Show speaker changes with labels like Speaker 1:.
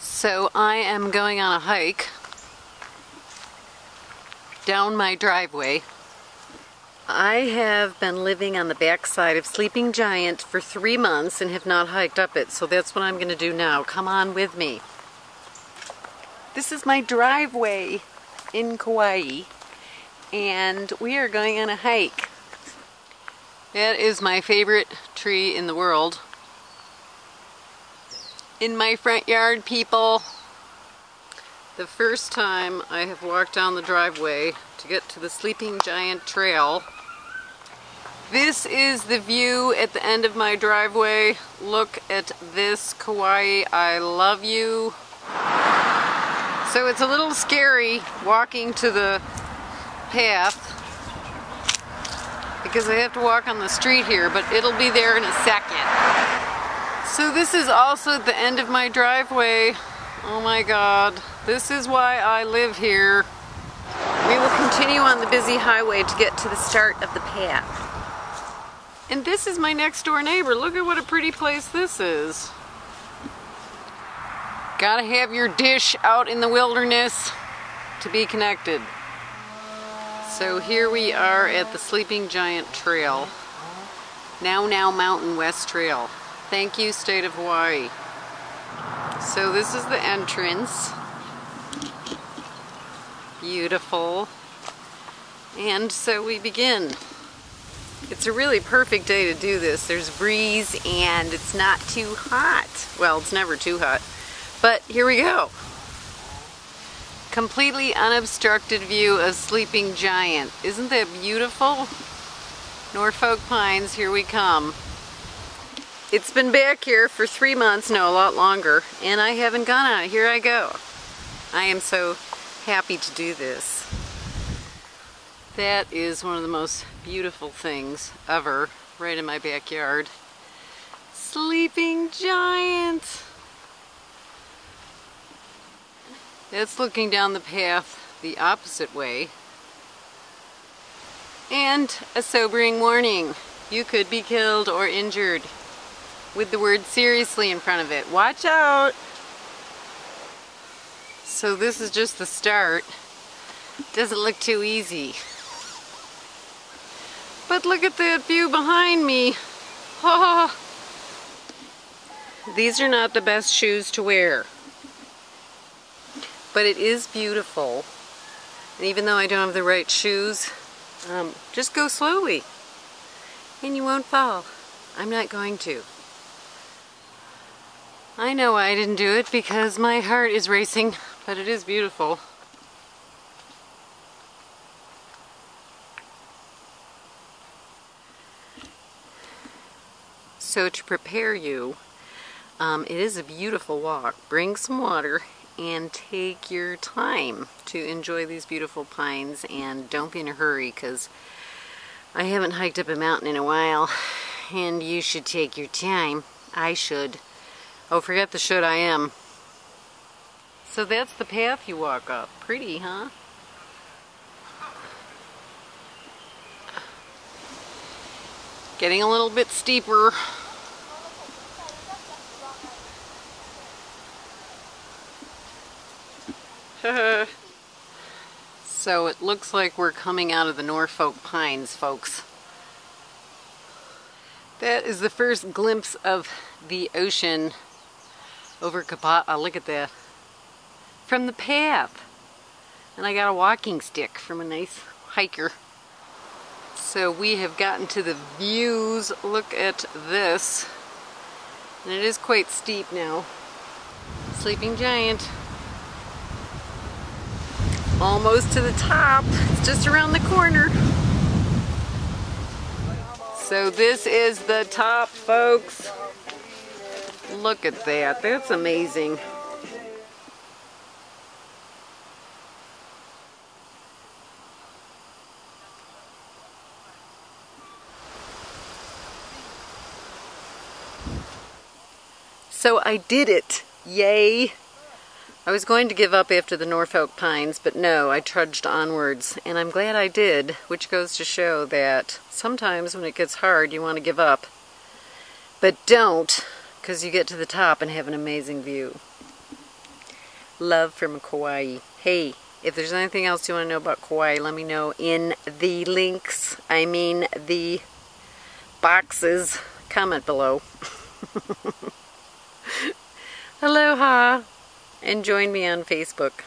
Speaker 1: So I am going on a hike down my driveway. I have been living on the backside of Sleeping Giant for three months and have not hiked up it, so that's what I'm going to do now. Come on with me. This is my driveway in Kauai, and we are going on a hike. That is my favorite tree in the world in my front yard, people. The first time I have walked down the driveway to get to the Sleeping Giant Trail. This is the view at the end of my driveway. Look at this, Kauai, I love you. So it's a little scary walking to the path because I have to walk on the street here, but it'll be there in a second. So this is also the end of my driveway. Oh my god. This is why I live here. We will continue on the busy highway to get to the start of the path. And this is my next door neighbor. Look at what a pretty place this is. Gotta have your dish out in the wilderness to be connected. So here we are at the Sleeping Giant Trail. Nounou Mountain West Trail. Thank you, State of Hawaii. So this is the entrance. Beautiful. And so we begin. It's a really perfect day to do this. There's breeze and it's not too hot. Well, it's never too hot. But here we go. Completely unobstructed view of Sleeping Giant. Isn't that beautiful? Norfolk Pines, here we come. It's been back here for three months, no, a lot longer, and I haven't gone on it. Here I go. I am so happy to do this. That is one of the most beautiful things ever, right in my backyard. Sleeping Giant! That's looking down the path the opposite way. And a sobering warning. You could be killed or injured with the word seriously in front of it. Watch out! So this is just the start. Doesn't look too easy. But look at that view behind me. Oh. These are not the best shoes to wear. But it is beautiful. And even though I don't have the right shoes, um, just go slowly. And you won't fall. I'm not going to. I know I didn't do it because my heart is racing, but it is beautiful. So to prepare you, um, it is a beautiful walk. Bring some water and take your time to enjoy these beautiful pines and don't be in a hurry because I haven't hiked up a mountain in a while and you should take your time. I should. Oh, forget the should I am. So that's the path you walk up. Pretty, huh? Getting a little bit steeper. so it looks like we're coming out of the Norfolk Pines, folks. That is the first glimpse of the ocean over Kapaa. Uh, look at that. From the path. And I got a walking stick from a nice hiker. So we have gotten to the views. Look at this. And it is quite steep now. Sleeping Giant. Almost to the top. It's just around the corner. So this is the top, folks. Look at that. That's amazing. So I did it. Yay. I was going to give up after the Norfolk Pines, but no, I trudged onwards, and I'm glad I did, which goes to show that sometimes when it gets hard, you want to give up. But don't, because you get to the top and have an amazing view. Love from Kauai. Hey, if there's anything else you want to know about Kauai, let me know in the links. I mean the boxes. Comment below. Aloha and join me on Facebook.